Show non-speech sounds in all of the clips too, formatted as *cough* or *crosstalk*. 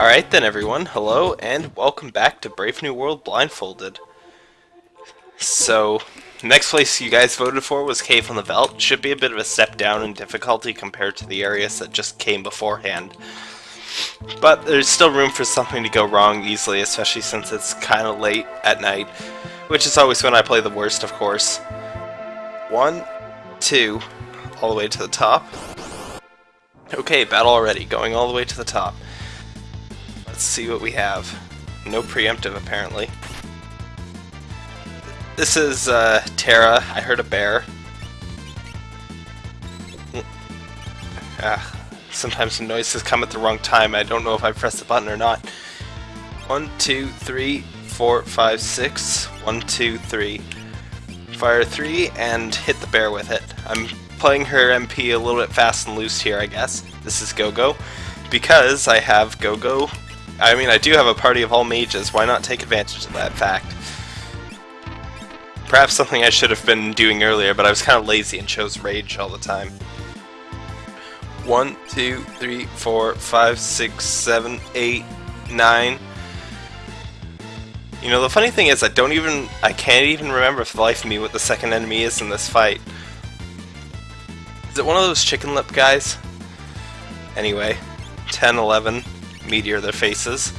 Alright then everyone, hello and welcome back to Brave New World Blindfolded. So, next place you guys voted for was Cave on the Veldt. Should be a bit of a step down in difficulty compared to the areas that just came beforehand. But there's still room for something to go wrong easily, especially since it's kind of late at night, which is always when I play the worst, of course. One, two, all the way to the top. Okay, battle already, going all the way to the top. Let's see what we have. No preemptive, apparently. This is uh, Terra. I heard a bear. Ah, sometimes the noises come at the wrong time. I don't know if I pressed the button or not. One, two, three, four, five, six. One, two, three. Fire three and hit the bear with it. I'm playing her MP a little bit fast and loose here, I guess. This is Go-Go Because I have Gogo, I mean, I do have a party of all mages, why not take advantage of that fact? Perhaps something I should have been doing earlier, but I was kind of lazy and chose Rage all the time. One, two, three, four, five, six, seven, eight, nine. You know, the funny thing is, I don't even, I can't even remember for the life of me what the second enemy is in this fight. Is it one of those chicken lip guys? Anyway, 10, 11, meteor their faces.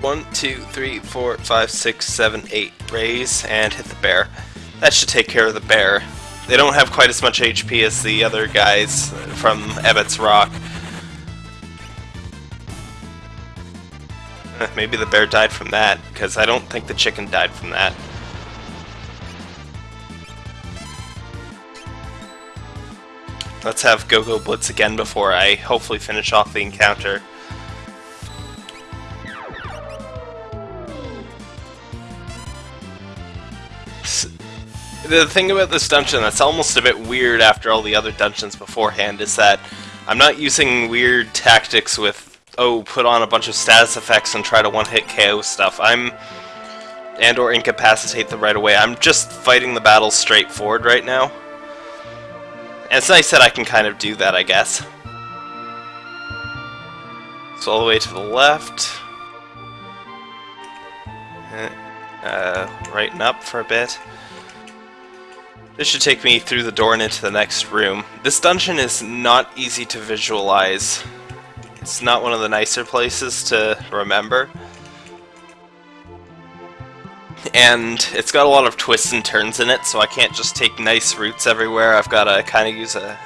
One, two, three, four, five, six, seven, eight. Raise and hit the bear. That should take care of the bear. They don't have quite as much HP as the other guys from Ebot's Rock. *laughs* Maybe the bear died from that, because I don't think the chicken died from that. Let's have Gogo Blitz again before I hopefully finish off the encounter. The thing about this dungeon that's almost a bit weird after all the other dungeons beforehand is that I'm not using weird tactics with, oh, put on a bunch of status effects and try to one-hit KO stuff. I'm and or incapacitate them right away. I'm just fighting the battle straightforward right now. And it's nice that I can kind of do that, I guess. So all the way to the left. Uh, right and up for a bit. This should take me through the door and into the next room. This dungeon is not easy to visualize. It's not one of the nicer places to remember and it's got a lot of twists and turns in it, so I can't just take nice routes everywhere. I've got to kind of use a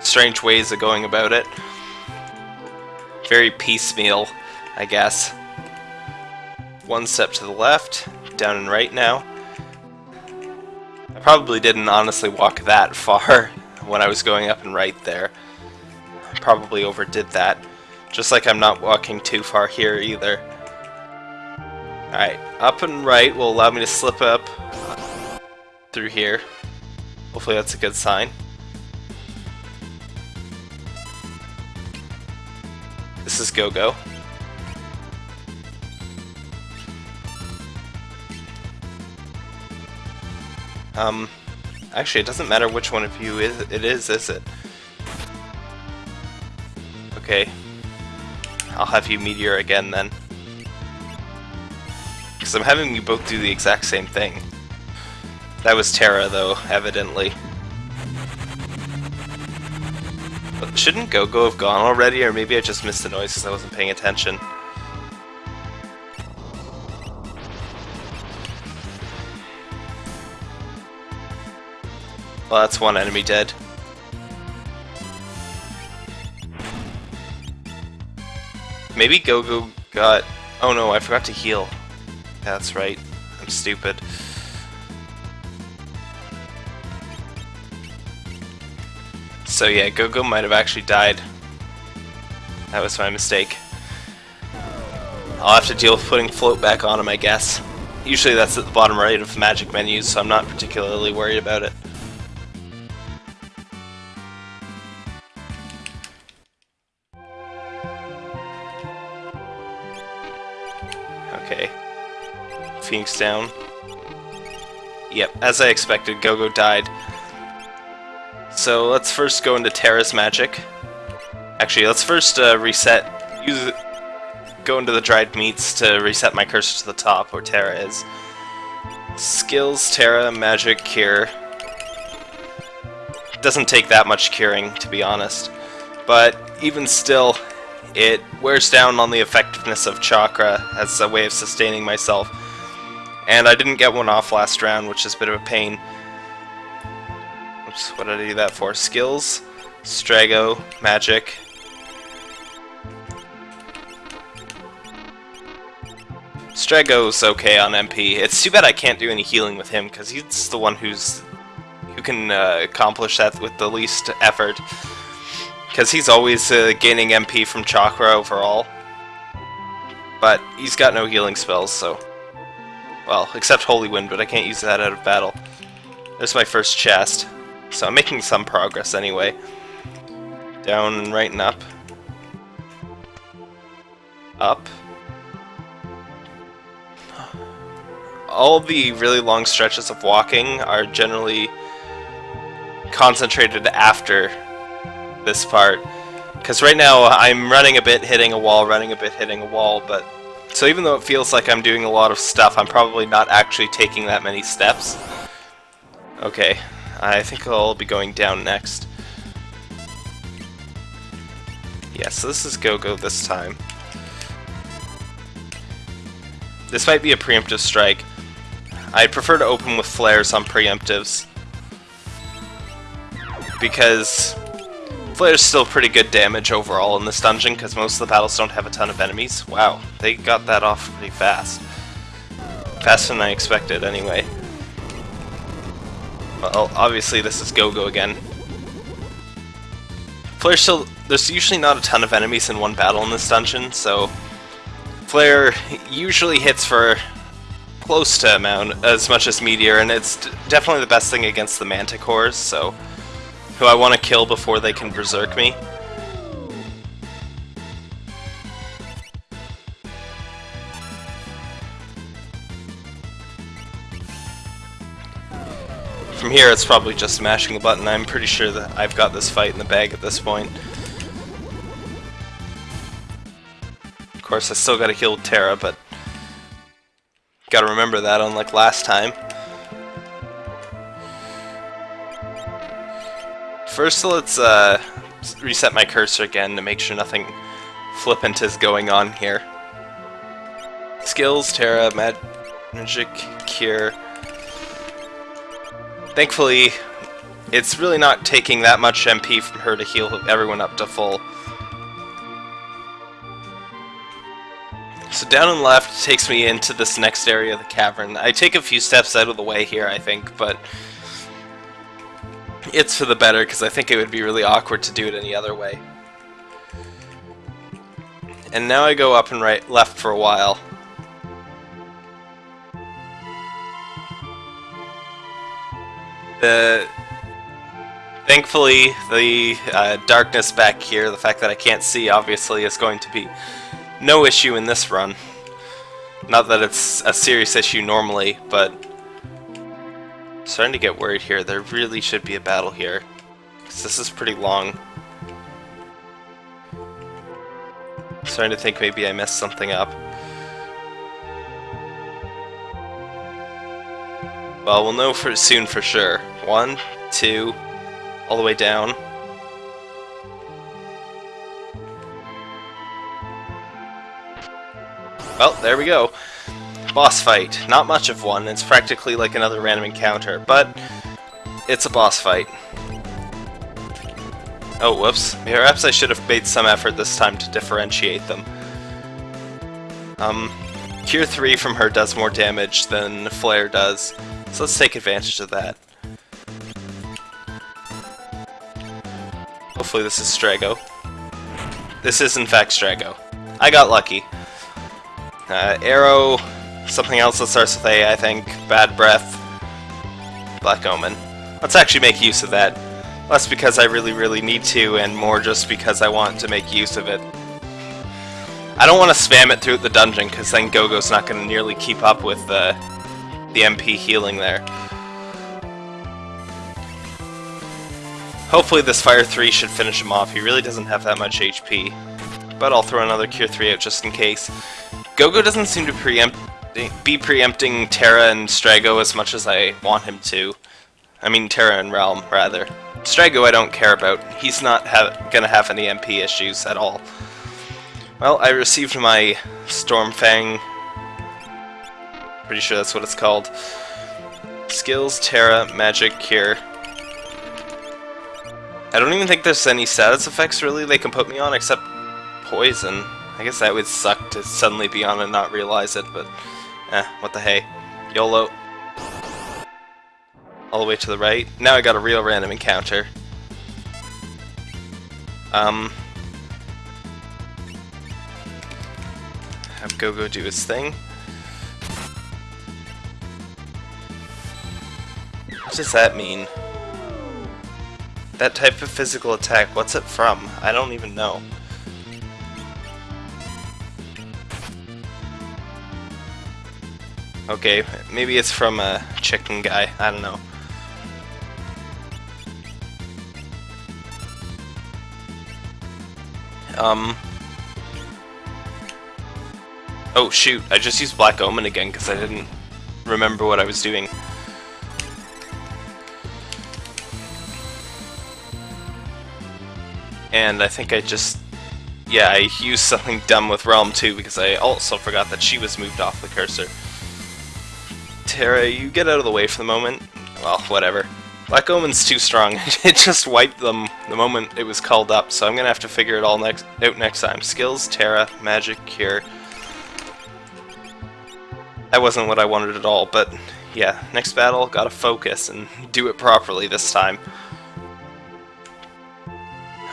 strange ways of going about it. Very piecemeal, I guess. One step to the left, down and right now. I probably didn't honestly walk that *laughs* far when I was going up and right there. I probably overdid that. Just like I'm not walking too far here either. Alright, up and right will allow me to slip up through here. Hopefully that's a good sign. This is Go-Go. Um, actually it doesn't matter which one of you is, it is, is it? Okay. I'll have you Meteor again then. Because I'm having you both do the exact same thing. That was Terra, though, evidently. But shouldn't Go-Go have gone already, or maybe I just missed the noise because I wasn't paying attention. Well, that's one enemy dead. Maybe Gogo -Go got... Oh no, I forgot to heal. That's right. I'm stupid. So yeah, Gogo might have actually died. That was my mistake. I'll have to deal with putting float back on him, I guess. Usually that's at the bottom right of magic menus, so I'm not particularly worried about it. Down. Yep, as I expected, Gogo died. So let's first go into Terra's magic. Actually, let's first uh, reset, use go into the dried meats to reset my cursor to the top where Terra is. Skills, Terra, magic, cure. Doesn't take that much curing, to be honest. But even still, it wears down on the effectiveness of chakra as a way of sustaining myself. And I didn't get one off last round, which is a bit of a pain. Oops, what did I do that for? Skills, Strago, Magic. Strago's okay on MP. It's too bad I can't do any healing with him, because he's the one who's who can uh, accomplish that with the least effort. Because he's always uh, gaining MP from Chakra overall. But he's got no healing spells, so... Well, except Holy Wind, but I can't use that out of battle. There's my first chest. So I'm making some progress anyway. Down and right and up. Up. All the really long stretches of walking are generally concentrated after this part. Because right now I'm running a bit, hitting a wall, running a bit, hitting a wall, but... So even though it feels like I'm doing a lot of stuff, I'm probably not actually taking that many steps. Okay, I think I'll be going down next. Yeah, so this is Go-Go this time. This might be a preemptive strike. I'd prefer to open with flares on preemptives. Because Flare's still pretty good damage overall in this dungeon, because most of the battles don't have a ton of enemies. Wow, they got that off pretty fast. Faster than I expected, anyway. Well, obviously this is Go-Go again. Flare still... There's usually not a ton of enemies in one battle in this dungeon, so... Flare usually hits for close to amount as much as Meteor, and it's definitely the best thing against the Manticores, so who I want to kill before they can berserk me. From here, it's probably just smashing the button. I'm pretty sure that I've got this fight in the bag at this point. Of course, I still gotta heal Terra, but gotta remember that, unlike last time. First, let's uh, reset my cursor again to make sure nothing flippant is going on here. Skills, Terra, Magic, Cure. Thankfully, it's really not taking that much MP from her to heal everyone up to full. So down and left takes me into this next area of the cavern. I take a few steps out of the way here, I think, but it's for the better, because I think it would be really awkward to do it any other way. And now I go up and right left for a while. The thankfully the uh, darkness back here, the fact that I can't see obviously is going to be no issue in this run. Not that it's a serious issue normally, but Starting to get worried here. There really should be a battle here. Because this is pretty long. Starting to think maybe I messed something up. Well, we'll know for soon for sure. One, two, all the way down. Well, there we go boss fight. Not much of one, it's practically like another random encounter, but it's a boss fight. Oh, whoops. Perhaps I should have made some effort this time to differentiate them. Um, Cure 3 from her does more damage than Flare does, so let's take advantage of that. Hopefully this is Strago. This is in fact Strago. I got lucky. Uh, arrow Something else that starts with A, I think. Bad Breath. Black Omen. Let's actually make use of that. Less because I really, really need to, and more just because I want to make use of it. I don't want to spam it through the dungeon, because then Gogo's not going to nearly keep up with the, the MP healing there. Hopefully this Fire 3 should finish him off. He really doesn't have that much HP. But I'll throw another Cure 3 out just in case. Gogo doesn't seem to preempt be preempting Terra and Strago as much as I want him to. I mean Terra and Relm, rather. Strago I don't care about. He's not ha gonna have any MP issues at all. Well, I received my Stormfang. Pretty sure that's what it's called. Skills, Terra, Magic, Cure. I don't even think there's any status effects really they can put me on except Poison. I guess that would suck to suddenly be on and not realize it, but eh, what the hey. YOLO. All the way to the right. Now I got a real random encounter. Um... Have Gogo do his thing. What does that mean? That type of physical attack, what's it from? I don't even know. Okay, maybe it's from a chicken guy, I don't know. Um... Oh shoot, I just used Black Omen again because I didn't remember what I was doing. And I think I just... Yeah, I used something dumb with Relm too because I also forgot that she was moved off the cursor. Terra, you get out of the way for the moment. Well, whatever. Black Omen's too strong. *laughs* it just wiped them the moment it was called up, so I'm gonna have to figure it all next out next time. Skills, Terra, Magic, Cure. That wasn't what I wanted at all, but yeah, next battle, gotta focus and do it properly this time.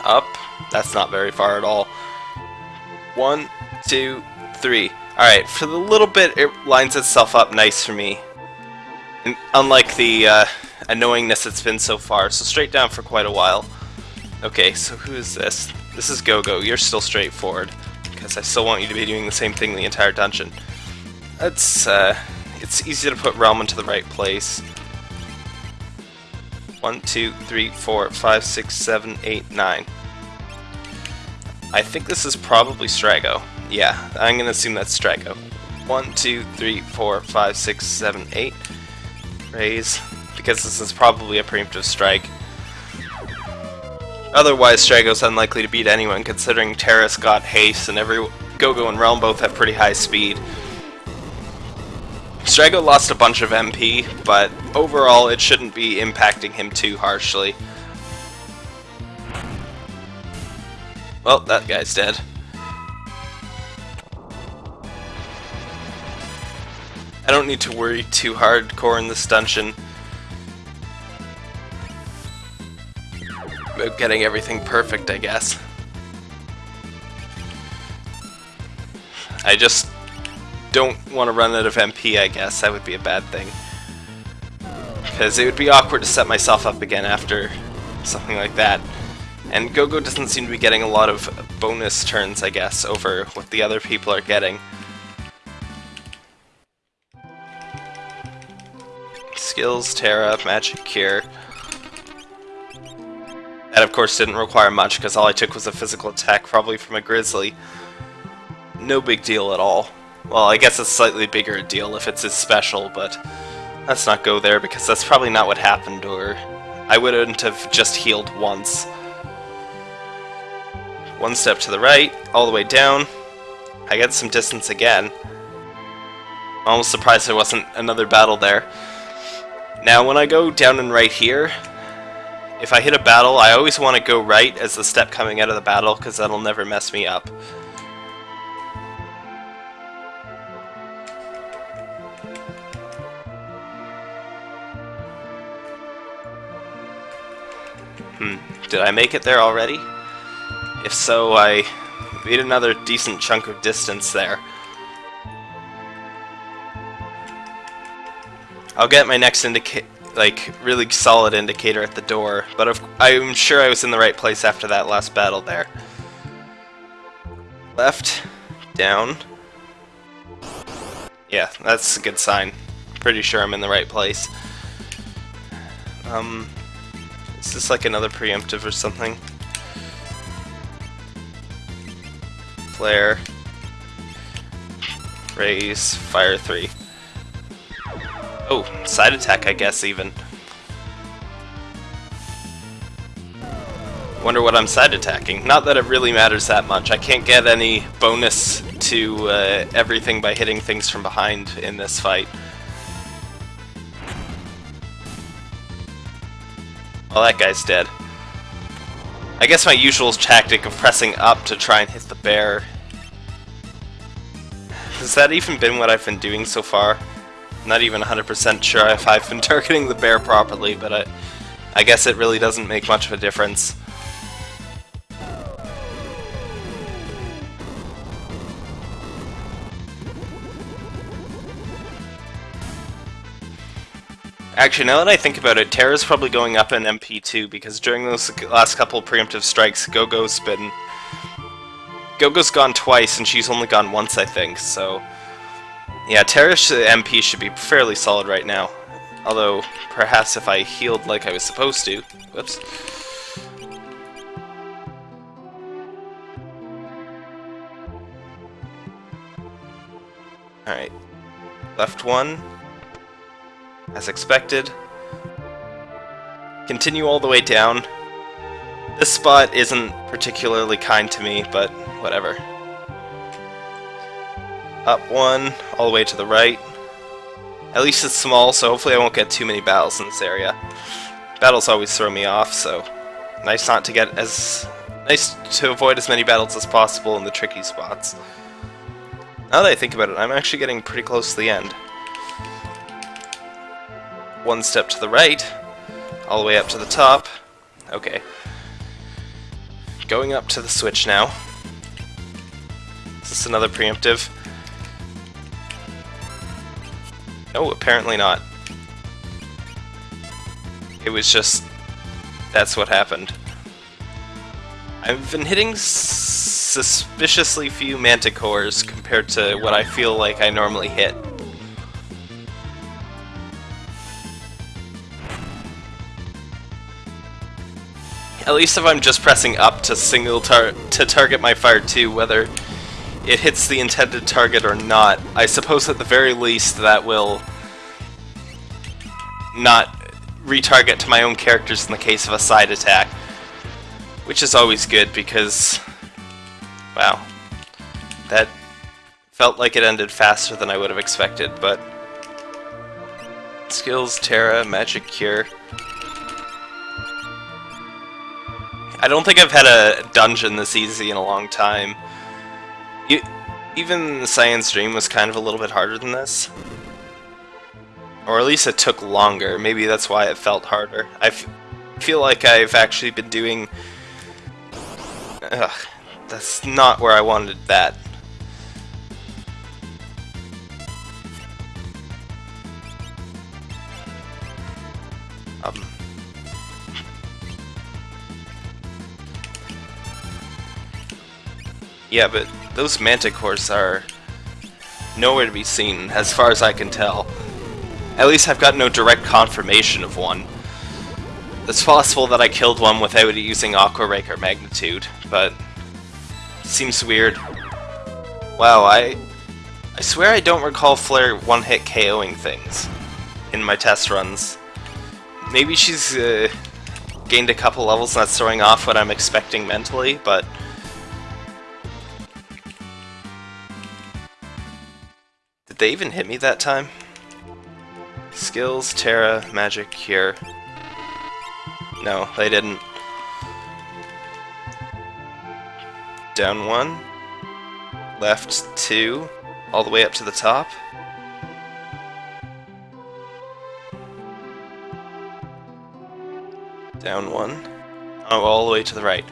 Up, that's not very far at all. One, two, three. Alright, for the little bit it lines itself up nice for me. Unlike the uh, annoyingness it's been so far, so straight down for quite a while. Okay, so who is this? This is Gogo. You're still straightforward, because I still want you to be doing the same thing the entire dungeon. It's, uh, it's easy to put Relm into the right place. One, two, three, four, five, six, seven, eight, nine. I think this is probably Strago. Yeah, I'm gonna assume that's Strago. One, two, three, four, five, six, seven, eight. Raise, because this is probably a preemptive strike. Otherwise, Strago's unlikely to beat anyone, considering Terra's got haste and every Gogo and Relm both have pretty high speed. Strago lost a bunch of MP, but overall it shouldn't be impacting him too harshly. Well, that guy's dead. I don't need to worry too hardcore in this dungeon about getting everything perfect, I guess. I just don't want to run out of MP, I guess. That would be a bad thing. Because it would be awkward to set myself up again after something like that. And Gogo doesn't seem to be getting a lot of bonus turns, I guess, over what the other people are getting. Skills, Terra, Magic Cure. That of course didn't require much because all I took was a physical attack, probably from a Grizzly. No big deal at all. Well, I guess it's slightly bigger a deal if it's his special, but let's not go there because that's probably not what happened, or I wouldn't have just healed once. One step to the right, all the way down. I get some distance again. I'm almost surprised there wasn't another battle there. Now, when I go down and right here, if I hit a battle, I always want to go right as the step coming out of the battle, because that'll never mess me up. Hmm. Did I make it there already? If so, I made another decent chunk of distance there. I'll get my next indicator, like, really solid indicator at the door, but I'm sure I was in the right place after that last battle there. Left, down. Yeah, that's a good sign. Pretty sure I'm in the right place. Um, Is this like another preemptive or something? Flare. Raise. Fire 3. Oh, side attack I guess even. Wonder what I'm side attacking. Not that it really matters that much. I can't get any bonus to uh, everything by hitting things from behind in this fight. Well, that guy's dead. I guess my usual tactic of pressing up to try and hit the bear. Has that even been what I've been doing so far? Not even 100% sure if I've been *laughs* targeting the bear properly, but I, I guess it really doesn't make much of a difference. Actually, now that I think about it, Terra's probably going up in MP2 because during those last couple preemptive strikes, Go-Go's been... Go-Go's gone twice and she's only gone once, I think, so... Yeah, Terra's MP should be fairly solid right now. Although, perhaps if I healed like I was supposed to... Whoops. Alright. Left one as expected. Continue all the way down. This spot isn't particularly kind to me, but whatever. Up one, all the way to the right. At least it's small, so hopefully I won't get too many battles in this area. Battles always throw me off, so nice not to get as... Nice to avoid as many battles as possible in the tricky spots. Now that I think about it, I'm actually getting pretty close to the end one step to the right, all the way up to the top. Okay. Going up to the switch now. Is this another preemptive? No, apparently not. It was just... That's what happened. I've been hitting suspiciously few manticores compared to what I feel like I normally hit. At least if I'm just pressing up to single tar to target my fire 2, whether it hits the intended target or not, I suppose at the very least that will not retarget to my own characters in the case of a side attack. Which is always good because, wow, that felt like it ended faster than I would have expected, but skills, Terra, magic cure. I don't think I've had a dungeon this easy in a long time. You, even Cyan's Dream was kind of a little bit harder than this. Or at least it took longer. Maybe that's why it felt harder. I feel like I've actually been doing... Ugh, that's not where I wanted that. Um, Yeah, but those manticores are nowhere to be seen, as far as I can tell. At least I've got no direct confirmation of one. It's possible that I killed one without using Aqua Rake or Magnitude, but seems weird. Wow, I I swear I don't recall Flare one-hit KOing things in my test runs. Maybe she's uh, gained a couple levels and that's throwing off what I'm expecting mentally, but Did they even hit me that time? Skills, Terra, Magic, Cure. No, they didn't. Down one. Left two. All the way up to the top. Down one. Oh, all the way to the right.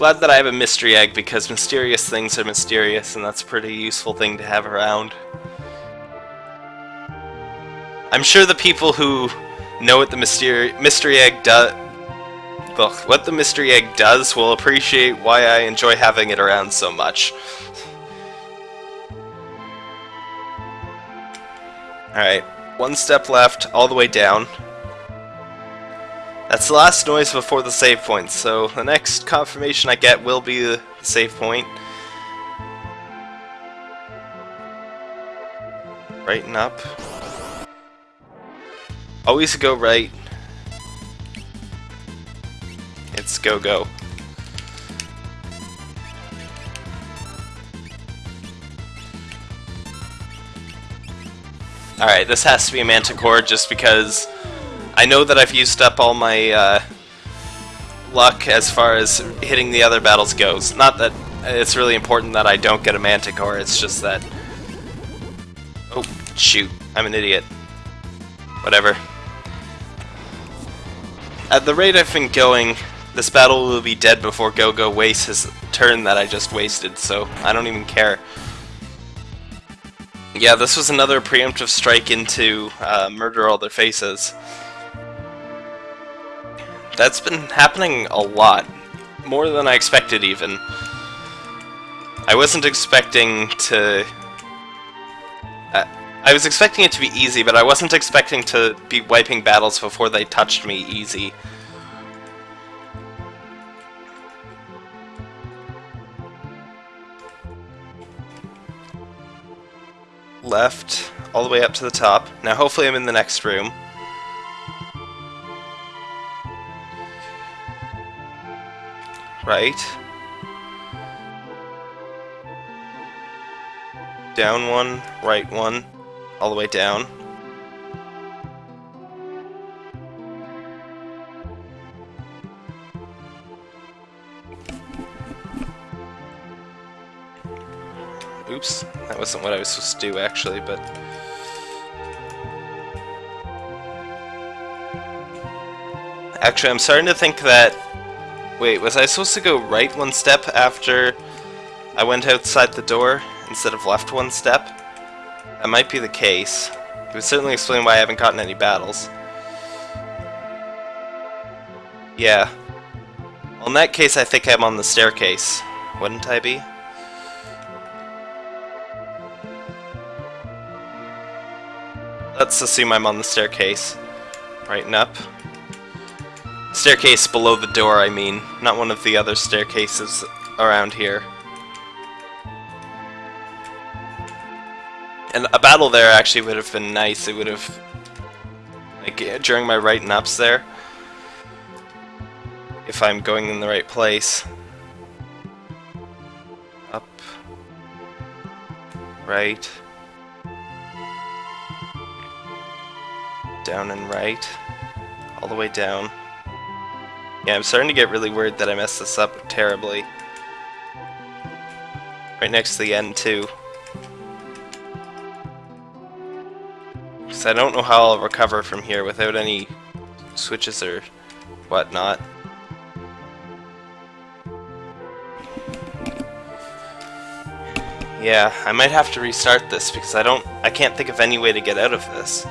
Glad that I have a mystery egg because mysterious things are mysterious and that's a pretty useful thing to have around. I'm sure the people who know what the mystery mystery egg does what the mystery egg does will appreciate why I enjoy having it around so much. Alright, one step left, all the way down. That's the last noise before the save point, so the next confirmation I get will be the save point. Right and up. Always go right. It's go go. Alright, this has to be a Manticore just because I know that I've used up all my uh, luck as far as hitting the other battles goes. Not that it's really important that I don't get a Manticore, it's just that... Oh, shoot. I'm an idiot. Whatever. At the rate I've been going, this battle will be dead before Go-Go wastes his turn that I just wasted, so I don't even care. Yeah, this was another preemptive strike into uh, Murder All Their Faces. That's been happening a lot. More than I expected, even. I wasn't expecting to... Uh, I was expecting it to be easy, but I wasn't expecting to be wiping battles before they touched me easy. left, all the way up to the top. Now hopefully I'm in the next room. Right. Down one, right one, all the way down. Oops, that wasn't what I was supposed to do actually, but... Actually, I'm starting to think that... Wait, was I supposed to go right one step after I went outside the door instead of left one step? That might be the case. It would certainly explain why I haven't gotten any battles. Yeah. Well, in that case, I think I'm on the staircase. Wouldn't I be? Let's assume I'm on the staircase. Right and up. Staircase below the door, I mean. Not one of the other staircases around here. And a battle there actually would have been nice. It would have... Like, uh, during my right and ups there. If I'm going in the right place. Up. Right. down and right, all the way down. Yeah, I'm starting to get really worried that I messed this up terribly. Right next to the end, too. Because I don't know how I'll recover from here without any switches or whatnot. Yeah, I might have to restart this because I don't I can't think of any way to get out of this.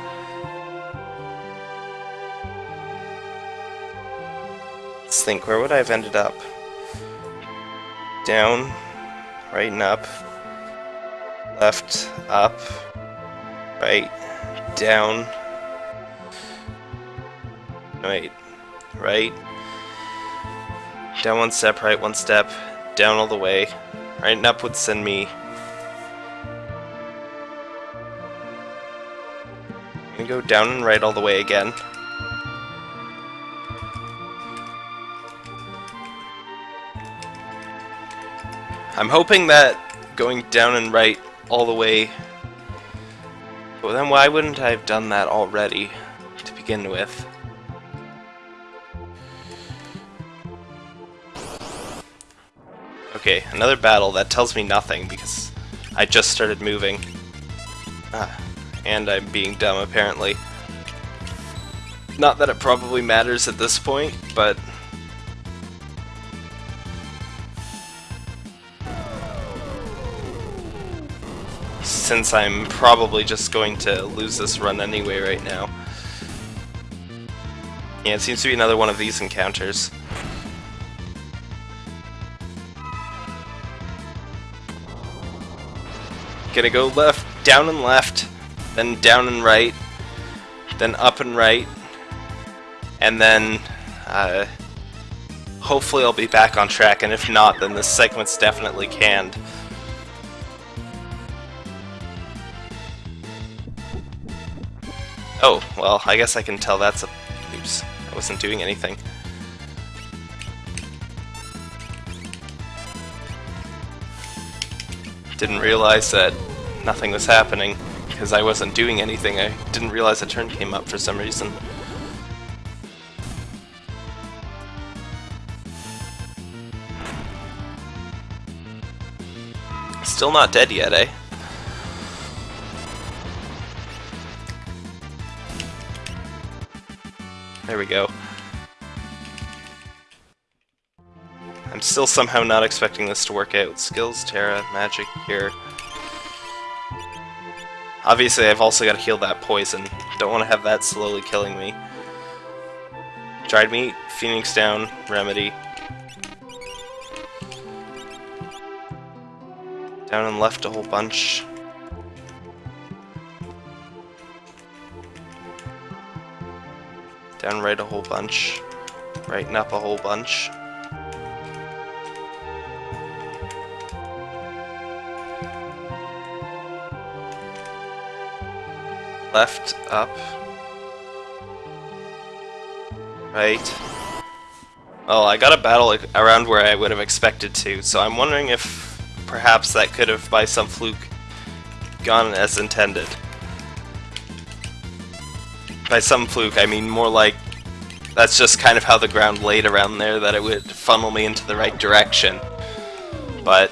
Think, where would I have ended up? Down, right and up, left, up, right, down, right, right, down one step, right one step, down all the way, right and up would send me I'm gonna go down and right all the way again. I'm hoping that going down and right all the way... Well then why wouldn't I have done that already to begin with? Okay, another battle that tells me nothing because I just started moving. Ah, and I'm being dumb apparently. Not that it probably matters at this point, but since I'm probably just going to lose this run anyway right now. Yeah, it seems to be another one of these encounters. Gonna go left, down and left, then down and right, then up and right, and then Uh, hopefully I'll be back on track, and if not, then this segment's definitely canned. Oh, well, I guess I can tell that's a... Oops, I wasn't doing anything. Didn't realize that nothing was happening because I wasn't doing anything. I didn't realize a turn came up for some reason. Still not dead yet, eh? We go. I'm still somehow not expecting this to work out. Skills, Terra, magic here. Obviously, I've also got to heal that poison. Don't want to have that slowly killing me. Dried meat, Phoenix down, remedy. Down and left a whole bunch. Down right a whole bunch. Right and up a whole bunch. Left, up. Right. Well, I got a battle around where I would have expected to, so I'm wondering if perhaps that could have, by some fluke, gone as intended. By some fluke, I mean more like that's just kind of how the ground laid around there, that it would funnel me into the right direction. But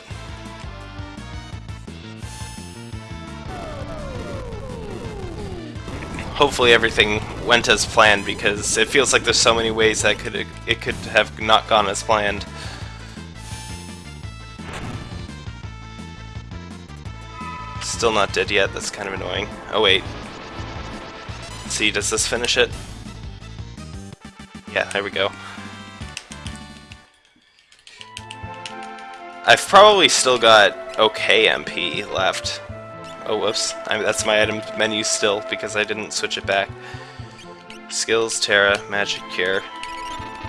hopefully everything went as planned because it feels like there's so many ways that could it could have not gone as planned. Still not dead yet, that's kind of annoying. Oh wait. See, does this finish it? Yeah, there we go. I've probably still got okay MP left. Oh, whoops. I, that's my item menu still, because I didn't switch it back. Skills, Terra, Magic Cure.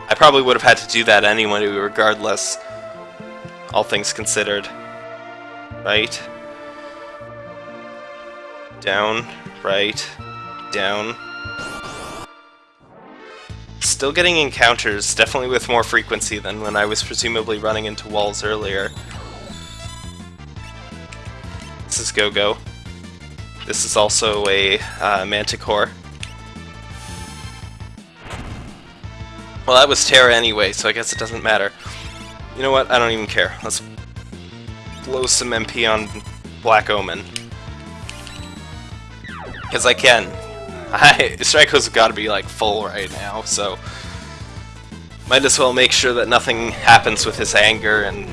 I probably would have had to do that anyway, regardless. All things considered. Right. Down. Right. Down. Still getting encounters, definitely with more frequency than when I was presumably running into walls earlier. This is Go-Go. This is also a uh, Manticore. Well, that was Terra anyway, so I guess it doesn't matter. You know what? I don't even care. Let's blow some MP on Black Omen. Because I can. I, Strike's got to be like full right now, so might as well make sure that nothing happens with his anger and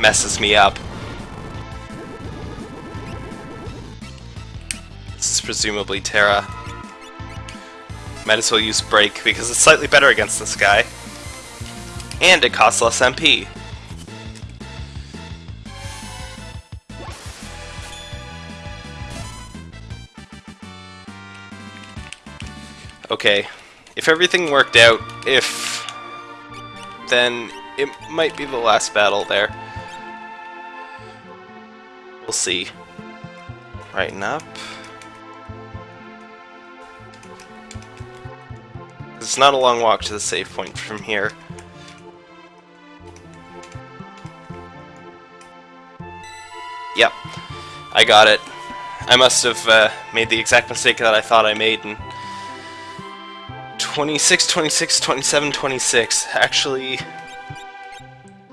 messes me up. This is presumably Terra. Might as well use Break, because it's slightly better against this guy. And it costs less MP. Okay, if everything worked out, if... then it might be the last battle there. We'll see. Righten up. It's not a long walk to the save point from here. Yep, I got it. I must have uh, made the exact mistake that I thought I made in 26, 26, 27, 26. Actually,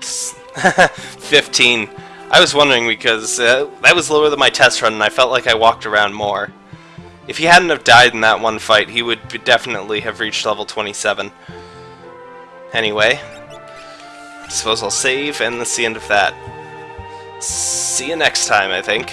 *laughs* 15. I was wondering because uh, that was lower than my test run and I felt like I walked around more. If he hadn't have died in that one fight, he would definitely have reached level 27. Anyway, I suppose I'll save, and that's the end of that. See you next time, I think.